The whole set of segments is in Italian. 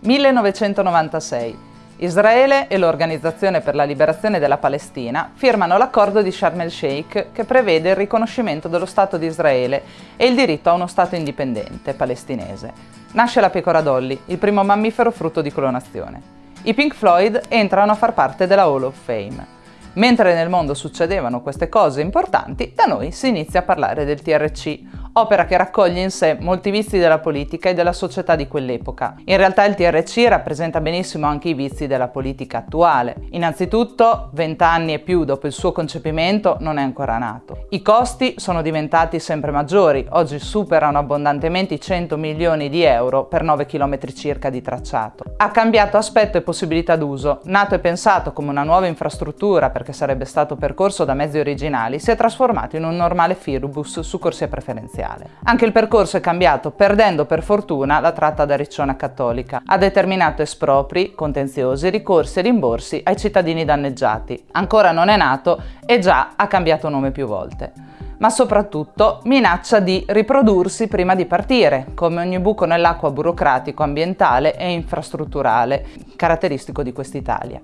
1996. Israele e l'Organizzazione per la Liberazione della Palestina firmano l'accordo di Sharm el-Sheikh che prevede il riconoscimento dello Stato di Israele e il diritto a uno Stato indipendente palestinese. Nasce la pecora Dolly, il primo mammifero frutto di clonazione. I Pink Floyd entrano a far parte della Hall of Fame. Mentre nel mondo succedevano queste cose importanti, da noi si inizia a parlare del TRC, opera che raccoglie in sé molti vizi della politica e della società di quell'epoca. In realtà il TRC rappresenta benissimo anche i vizi della politica attuale. Innanzitutto, vent'anni e più dopo il suo concepimento non è ancora nato. I costi sono diventati sempre maggiori, oggi superano abbondantemente i 100 milioni di euro per 9 km circa di tracciato. Ha cambiato aspetto e possibilità d'uso, nato e pensato come una nuova infrastruttura perché sarebbe stato percorso da mezzi originali, si è trasformato in un normale Firbus su corsia preferenziale iniziale. Anche il percorso è cambiato, perdendo per fortuna la tratta da Riccione a Cattolica. Ha determinato espropri, contenziosi, ricorsi e rimborsi ai cittadini danneggiati. Ancora non è nato e già ha cambiato nome più volte ma soprattutto minaccia di riprodursi prima di partire, come ogni buco nell'acqua burocratico, ambientale e infrastrutturale, caratteristico di quest'Italia.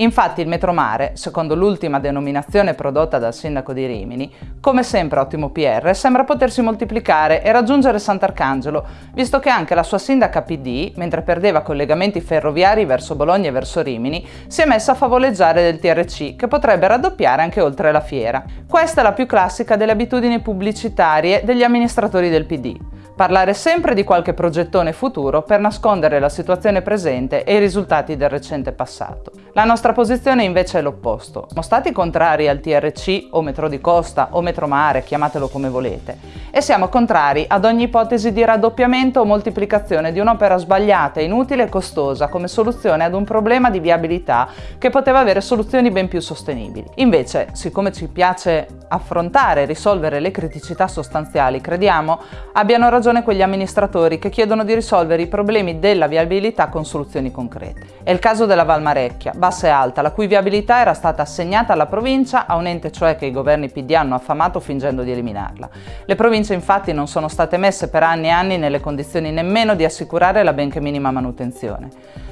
Infatti il Metromare, secondo l'ultima denominazione prodotta dal sindaco di Rimini, come sempre ottimo PR, sembra potersi moltiplicare e raggiungere Sant'Arcangelo, visto che anche la sua sindaca PD, mentre perdeva collegamenti ferroviari verso Bologna e verso Rimini, si è messa a favoleggiare del TRC, che potrebbe raddoppiare anche oltre la fiera. Questa è la più classica delle abitudini pubblicitarie degli amministratori del PD parlare sempre di qualche progettone futuro per nascondere la situazione presente e i risultati del recente passato. La nostra posizione invece è l'opposto. Siamo stati contrari al TRC o metro di costa o metro mare, chiamatelo come volete, e siamo contrari ad ogni ipotesi di raddoppiamento o moltiplicazione di un'opera sbagliata, inutile e costosa come soluzione ad un problema di viabilità che poteva avere soluzioni ben più sostenibili. Invece, siccome ci piace affrontare e risolvere le criticità sostanziali, crediamo abbiano ragione quegli amministratori che chiedono di risolvere i problemi della viabilità con soluzioni concrete. È il caso della Valmarecchia, bassa e alta, la cui viabilità era stata assegnata alla provincia, a un ente cioè che i governi PD hanno affamato fingendo di eliminarla. Le province infatti non sono state messe per anni e anni nelle condizioni nemmeno di assicurare la benché minima manutenzione.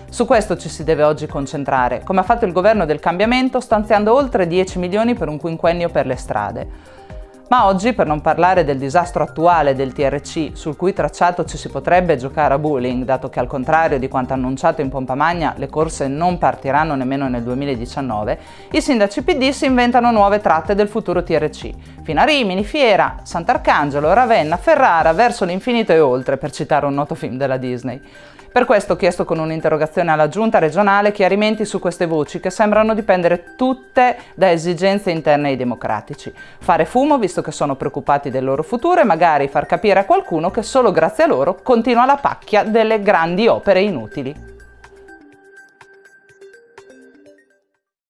Su questo ci si deve oggi concentrare, come ha fatto il governo del cambiamento stanziando oltre 10 milioni per un quinquennio per le strade. Ma oggi, per non parlare del disastro attuale del TRC, sul cui tracciato ci si potrebbe giocare a bowling, dato che al contrario di quanto annunciato in pompa magna le corse non partiranno nemmeno nel 2019, i sindaci PD si inventano nuove tratte del futuro TRC, fino a Rimini, Fiera, Sant'Arcangelo, Ravenna, Ferrara, verso l'infinito e oltre, per citare un noto film della Disney. Per questo ho chiesto con un'interrogazione alla giunta regionale chiarimenti su queste voci che sembrano dipendere tutte da esigenze interne ai democratici. Fare fumo visto che sono preoccupati del loro futuro e magari far capire a qualcuno che solo grazie a loro continua la pacchia delle grandi opere inutili.